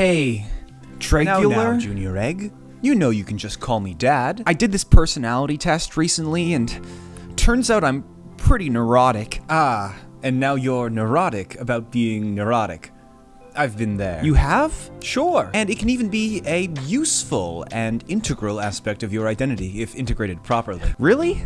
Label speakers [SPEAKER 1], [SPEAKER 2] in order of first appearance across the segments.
[SPEAKER 1] Hey,
[SPEAKER 2] Now, now, Junior Egg. You know you can just call me Dad.
[SPEAKER 1] I did this personality test recently, and turns out I'm pretty neurotic.
[SPEAKER 2] Ah, and now you're neurotic about being neurotic. I've been there.
[SPEAKER 1] You have?
[SPEAKER 2] Sure. And it can even be a useful and integral aspect of your identity if integrated properly.
[SPEAKER 1] Really?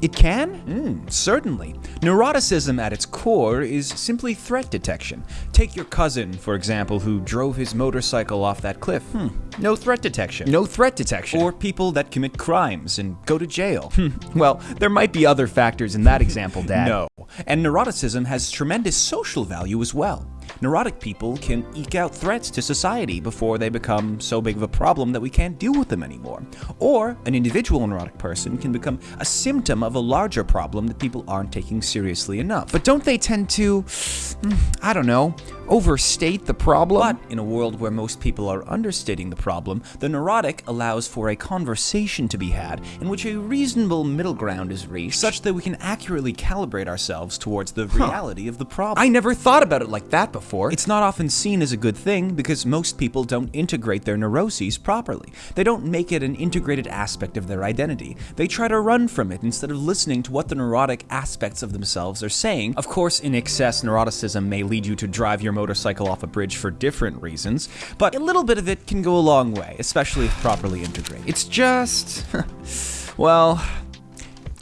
[SPEAKER 1] It can?
[SPEAKER 2] Mm, certainly. Neuroticism at its core is simply threat detection. Take your cousin, for example, who drove his motorcycle off that cliff. Hmm. No threat detection.
[SPEAKER 1] No threat detection.
[SPEAKER 2] Or people that commit crimes and go to jail.
[SPEAKER 1] well, there might be other factors in that example, Dad.
[SPEAKER 2] No. And neuroticism has tremendous social value as well. Neurotic people can eke out threats to society before they become so big of a problem that we can't deal with them anymore. Or an individual neurotic person can become a symptom of a larger problem that people aren't taking seriously enough.
[SPEAKER 1] But don't they tend to, mm, I don't know, overstate the problem?
[SPEAKER 2] But in a world where most people are understating the problem, the neurotic allows for a conversation to be had in which a reasonable middle ground is reached, such that we can accurately calibrate ourselves towards the reality of the problem.
[SPEAKER 1] I never thought about it like that before.
[SPEAKER 2] It's not often seen as a good thing because most people don't integrate their neuroses properly. They don't make it an integrated aspect of their identity. They try to run from it instead of listening to what the neurotic aspects of themselves are saying. Of course, in excess, neuroticism may lead you to drive your motorcycle off a bridge for different reasons, but a little bit of it can go a long way, especially if properly integrated.
[SPEAKER 1] It's just. well,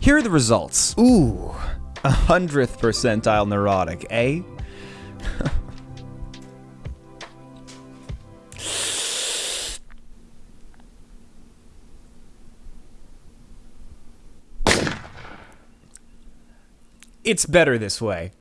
[SPEAKER 1] here are the results.
[SPEAKER 2] Ooh, a hundredth percentile neurotic, eh? it's better this way.